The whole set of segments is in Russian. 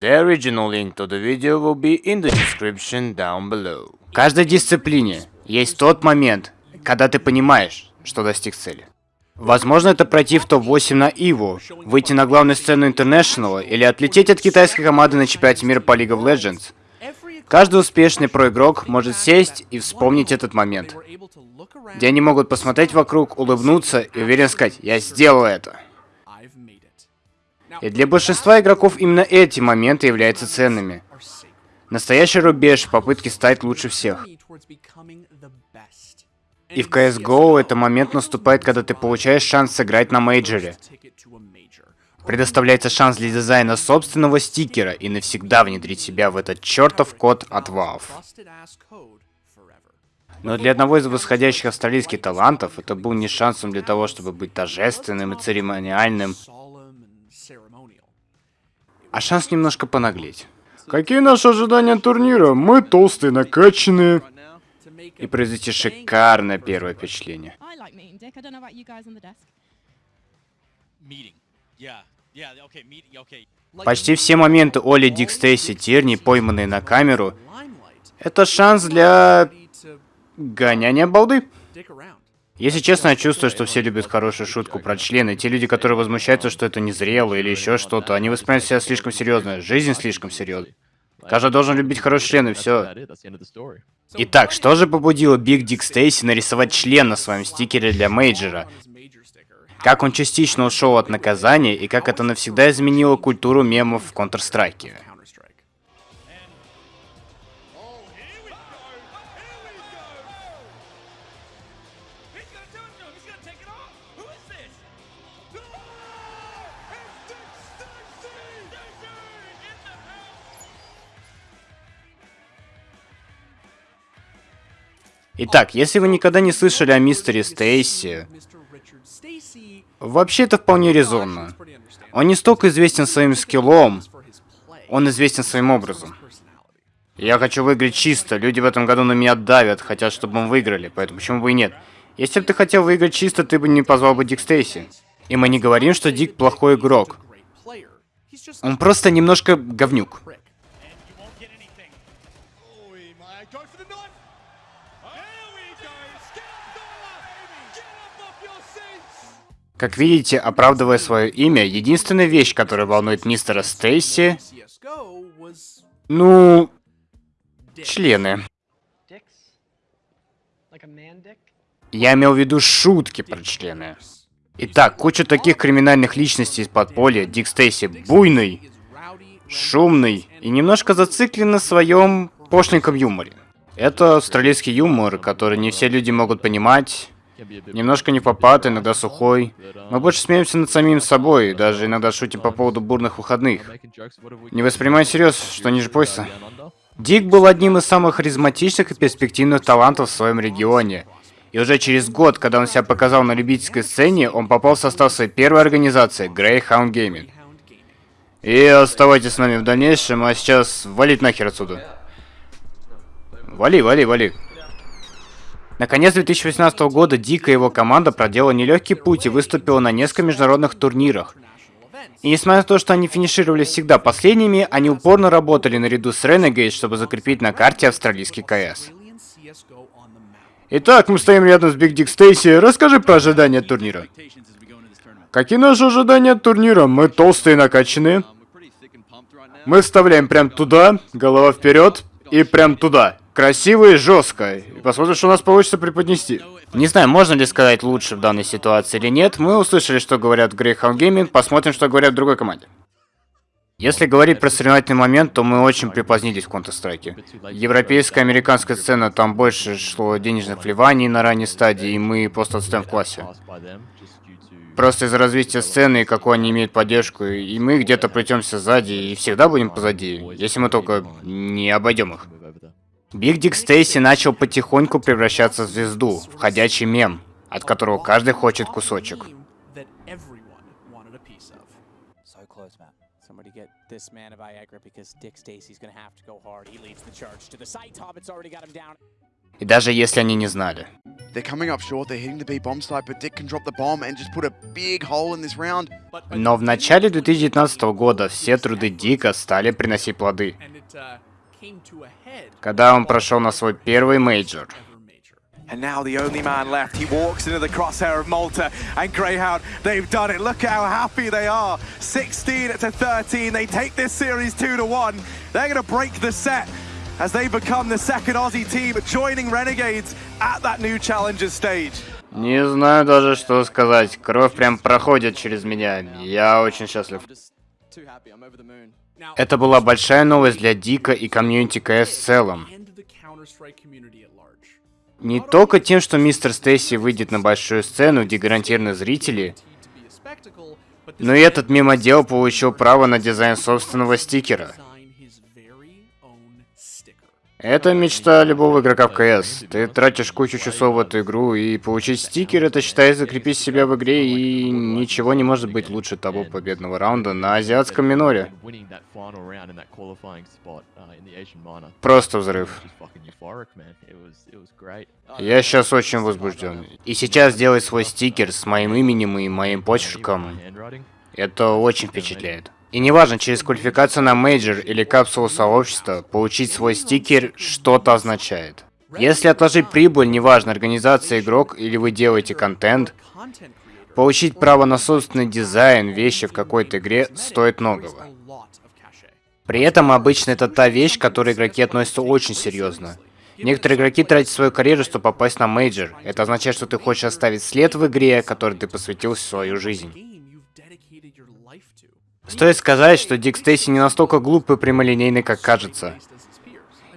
The original link to the video will be in the description down below. В каждой дисциплине есть тот момент, когда ты понимаешь, что достиг цели. Возможно, это пройти в топ-8 на Иву, выйти на главную сцену International или отлететь от китайской команды на чемпионате мира по League of Legends. Каждый успешный проигрок может сесть и вспомнить этот момент, где они могут посмотреть вокруг, улыбнуться и уверенно сказать «Я сделал это». И для большинства игроков именно эти моменты являются ценными. Настоящий рубеж в попытке стать лучше всех. И в CSGO это момент наступает, когда ты получаешь шанс сыграть на мейджоре. Предоставляется шанс для дизайна собственного стикера и навсегда внедрить себя в этот чертов код от Valve. Но для одного из восходящих австралийских талантов это был не шансом для того, чтобы быть торжественным и церемониальным, а шанс немножко понаглеть. Какие наши ожидания турнира? Мы толстые, накачанные. И произвести шикарное первое впечатление. Почти все моменты Оли, Дик, Стейси, Тирни, пойманные на камеру, это шанс для гоняния балды. Если честно, я чувствую, что все любят хорошую шутку про члены. Те люди, которые возмущаются, что это незрело или еще что-то, они воспринимают себя слишком серьезно. Жизнь слишком серьезна. Каждый должен любить хороший член, и все. Итак, что же побудило Big DickStacy нарисовать член на своем стикере для мейджора? Как он частично ушел от наказания, и как это навсегда изменило культуру мемов в Counter-Strike? Итак, если вы никогда не слышали о мистере Стейси, вообще это вполне резонно. Он не столько известен своим скиллом, он известен своим образом. Я хочу выиграть чисто, люди в этом году на меня давят, хотят, чтобы мы выиграли, поэтому почему бы и нет. Если бы ты хотел выиграть чисто, ты бы не позвал бы Дик Стейси. И мы не говорим, что Дик плохой игрок. Он просто немножко говнюк. Как видите, оправдывая свое имя, единственная вещь, которая волнует мистера Стейси... Ну... Члены. Я имел в виду шутки про члены. Итак, куча таких криминальных личностей из подполья. Дик Стейси буйный, шумный и немножко зациклен на своем пошленьком юморе. Это австралийский юмор, который не все люди могут понимать. Немножко не попад, иногда сухой. Мы больше смеемся над самим собой, даже иногда шутим по поводу бурных выходных. Не воспринимай всерьез, что ниже пояса. Дик был одним из самых харизматичных и перспективных талантов в своем регионе. И уже через год, когда он себя показал на любительской сцене, он попал в состав своей первой организации, Greyhound Gaming. И оставайтесь с нами в дальнейшем, а сейчас валить нахер отсюда. Вали, вали, вали. Наконец 2018 года Дик и его команда проделала нелегкий путь и выступила на нескольких международных турнирах. И несмотря на то, что они финишировали всегда последними, они упорно работали наряду с Renegade, чтобы закрепить на карте австралийский КС. Итак, мы стоим рядом с Биг Дик Стейси. Расскажи про ожидания турнира. Какие наши ожидания от турнира? Мы толстые и накачанные. Мы вставляем прям туда, голова вперед, и прям туда красиво и жестко. И посмотрим, что у нас получится преподнести. Не знаю, можно ли сказать лучше в данной ситуации или нет. Мы услышали, что говорят Greyhound Gaming, посмотрим, что говорят в другой команде. Если говорить про соревновательный момент, то мы очень припозднились в Counter-Strike. Европейская, американская сцена, там больше шло денежных вливаний на ранней стадии, и мы просто отстаем в классе. Просто из-за развития сцены какой они имеют поддержку, и мы где-то плетемся сзади, и всегда будем позади, если мы только не обойдем их. Биг Дик Стейси начал потихоньку превращаться в звезду, в ходячий мем, от которого каждый хочет кусочек. И даже если они не знали. Но в начале 2019 года все труды Дика стали приносить плоды, когда он прошел на свой первый мейджор. And now the only man left. He walks into the crosshair of Malta and Greyhound. They've done it. Look how happy they are. 16 to 13. They take this series 2 to 1. They're going to break the set as they become the second Aussie team joining Renegades at that new Challengers stage. Не знаю даже, что сказать. Кровь прям проходит через меня. Я очень счастлив. Это была большая новость для Дика и комьюнити КС в целом. Не только тем, что мистер Стейси выйдет на большую сцену, где гарантированы зрители, но и этот мемодел получил право на дизайн собственного стикера. Это мечта любого игрока в КС. Ты тратишь кучу часов в эту игру, и получить стикер это считай закрепить себя в игре, и ничего не может быть лучше того победного раунда на азиатском миноре. Просто взрыв. Я сейчас очень возбужден. И сейчас сделать свой стикер с моим именем и моим почерком, это очень впечатляет. И неважно, через квалификацию на мейджор или капсулу сообщества, получить свой стикер что-то означает. Если отложить прибыль, неважно, организация игрок или вы делаете контент, получить право на собственный дизайн вещи в какой-то игре стоит многого. При этом обычно это та вещь, к которой игроки относятся очень серьезно. Некоторые игроки тратят свою карьеру, чтобы попасть на мейджор. Это означает, что ты хочешь оставить след в игре, которой ты посвятил свою жизнь. Стоит сказать, что DickStacy не настолько глупый и прямолинейный, как кажется.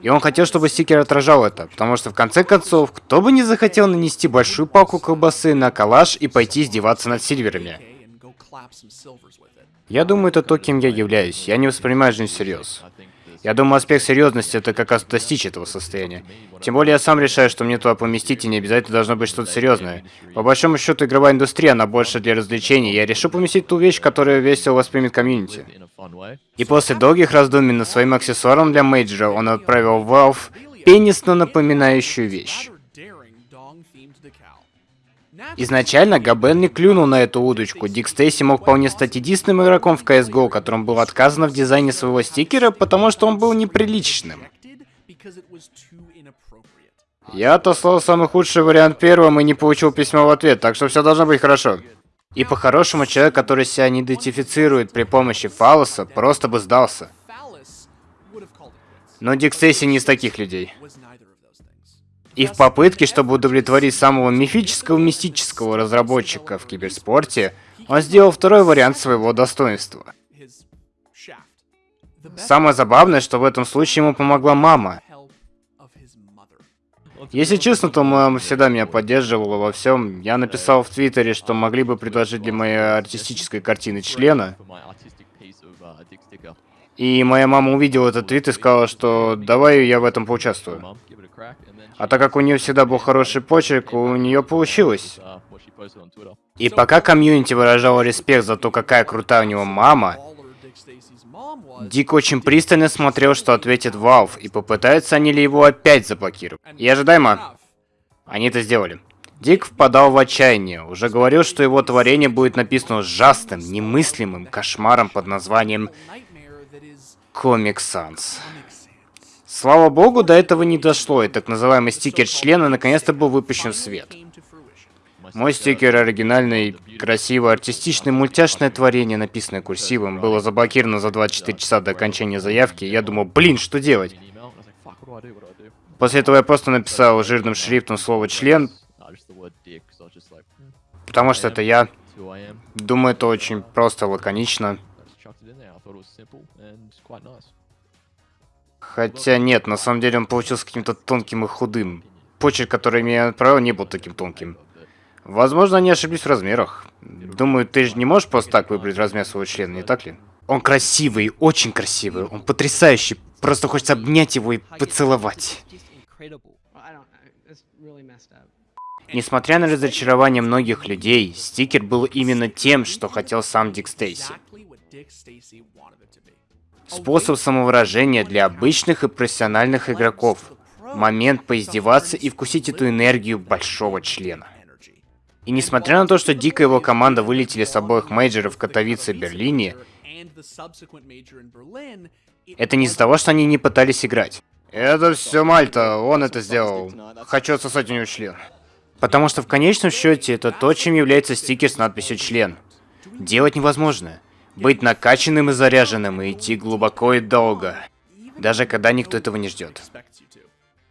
И он хотел, чтобы стикер отражал это, потому что в конце концов, кто бы не захотел нанести большую палку колбасы на калаш и пойти издеваться над сильверами. Я думаю, это то, кем я являюсь. Я не воспринимаю жизнь всерьез. Я думаю, аспект серьезности это как раз достичь этого состояния. Тем более я сам решаю, что мне туда поместить, и не обязательно должно быть что-то серьезное. По большому счету, игровая индустрия, она больше для развлечений. Я решил поместить ту вещь, которую весело воспримет комьюнити. И после долгих раздумий над своим аксессуаром для мейджора, он отправил Valve пенисно напоминающую вещь. Изначально Габен не клюнул на эту удочку. DickStacy мог вполне стать единственным игроком в CSGO, которому было отказано в дизайне своего стикера, потому что он был неприличным. Я отослал самый худший вариант первым и не получил письма в ответ, так что все должно быть хорошо. И по-хорошему, человек, который себя не идентифицирует при помощи фалоса, просто бы сдался. Но Дик Стейси не из таких людей. И в попытке, чтобы удовлетворить самого мифического мистического разработчика в киберспорте, он сделал второй вариант своего достоинства. Самое забавное, что в этом случае ему помогла мама. Если честно, то мама всегда меня поддерживала во всем. Я написал в Твиттере, что могли бы предложить для моей артистической картины члена. И моя мама увидела этот твит и сказала, что давай я в этом поучаствую. А так как у нее всегда был хороший почерк, у нее получилось. И пока комьюнити выражало респект за то, какая крутая у него мама, Дик очень пристально смотрел, что ответит Valve, и попытаются они ли его опять заблокировать. И ожидаемо, они это сделали. Дик впадал в отчаяние, уже говорил, что его творение будет написано ужасным, немыслимым кошмаром под названием Comic Sans. Слава богу, до этого не дошло, и так называемый стикер члена наконец-то был выпущен в свет. Мой стикер оригинальный, красивое, артистичное, мультяшное творение, написанное курсивом, было заблокировано за 24 часа до окончания заявки, я думал, блин, что делать? После этого я просто написал жирным шрифтом слово «член», потому что это я. Думаю, это очень просто, лаконично. Хотя нет, на самом деле он получился каким-то тонким и худым. Почерк, который мне отправил, не был таким тонким. Возможно, они ошиблись в размерах. Думаю, ты же не можешь просто так выбрать размер своего члена, не так ли? Он красивый, очень красивый, он потрясающий. Просто хочется обнять его и поцеловать. Несмотря на разочарование многих людей, стикер был именно тем, что хотел сам Дик Стейси. Способ самовыражения для обычных и профессиональных игроков. момент поиздеваться и вкусить эту энергию большого члена. И несмотря на то, что Дика и его команда вылетели с обоих мейджеров в Катовице и Берлине, это не из-за того, что они не пытались играть. Это все Мальта, он это сделал. Хочу отсосать у него член. Потому что в конечном счете это то, чем является стикер с надписью «член». Делать невозможно. Быть накачанным и заряженным и идти глубоко и долго. Даже когда никто этого не ждет.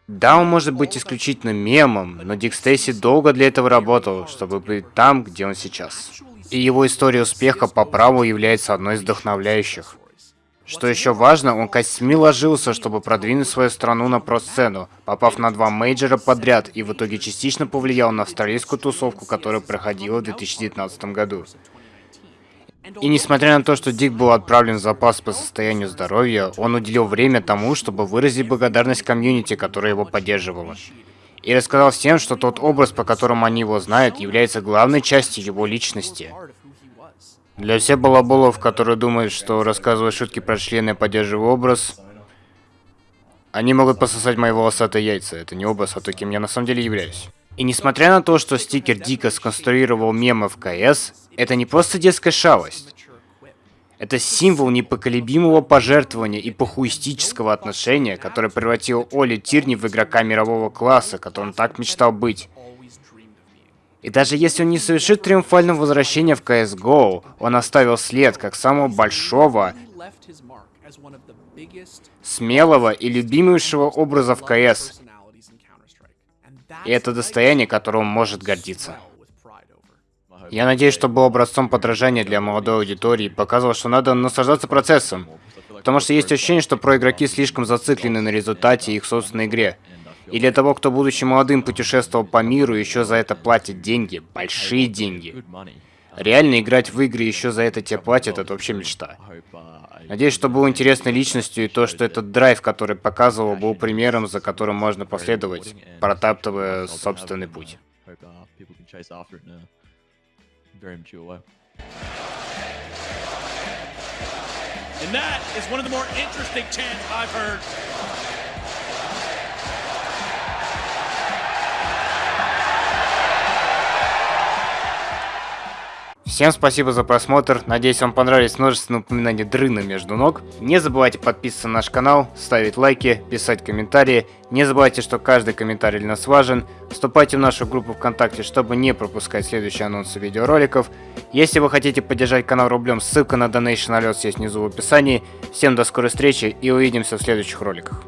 Да, он может быть исключительно мемом, но Дик Стейси долго для этого работал, чтобы быть там, где он сейчас. И его история успеха по праву является одной из вдохновляющих. Что еще важно, он костьми ложился, чтобы продвинуть свою страну на про-сцену, попав на два мейджора подряд и в итоге частично повлиял на австралийскую тусовку, которая проходила в 2019 году. И несмотря на то, что Dick был отправлен в запас по состоянию здоровья, он уделил время тому, чтобы выразить благодарность комьюнити, которая его поддерживала. И рассказал всем, что тот образ, по которому они его знают, является главной частью его личности. Для всех балаболов, которые думают, что рассказывая шутки про члены поддерживаю образ, они могут пососать мои волосатые яйца. Это не образ, а то, кем я на самом деле являюсь. И несмотря на то, что стикер дико сконструировал мемы в КС, это не просто детская шалость. Это символ непоколебимого пожертвования и похуистического отношения, которое превратило Оли Тирни в игрока мирового класса, которым так мечтал быть. И даже если он не совершит триумфального возвращения в CSGO, он оставил след как самого большого, смелого и любимейшего образа в КС. И это достояние, которым он может гордиться. Я надеюсь, что был образцом подражания для молодой аудитории показывал, что надо наслаждаться процессом. Потому что есть ощущение, что проигроки слишком зациклены на результате их собственной игре. И для того, кто, будучи молодым, путешествовал по миру, еще за это платят деньги, большие деньги. Реально играть в игры еще за это тебе платят, это вообще мечта. Надеюсь, что был интересной личностью и то, что этот драйв, который показывал, был примером, за которым можно последовать, протаптывая собственный путь. And that is one of the more interesting chants I've heard. Всем спасибо за просмотр, надеюсь вам понравились множественные упоминания дрына между ног. Не забывайте подписываться на наш канал, ставить лайки, писать комментарии. Не забывайте, что каждый комментарий для нас важен. Вступайте в нашу группу ВКонтакте, чтобы не пропускать следующие анонсы видеороликов. Если вы хотите поддержать канал рублем, ссылка на Donation Alerts есть внизу в описании. Всем до скорой встречи и увидимся в следующих роликах.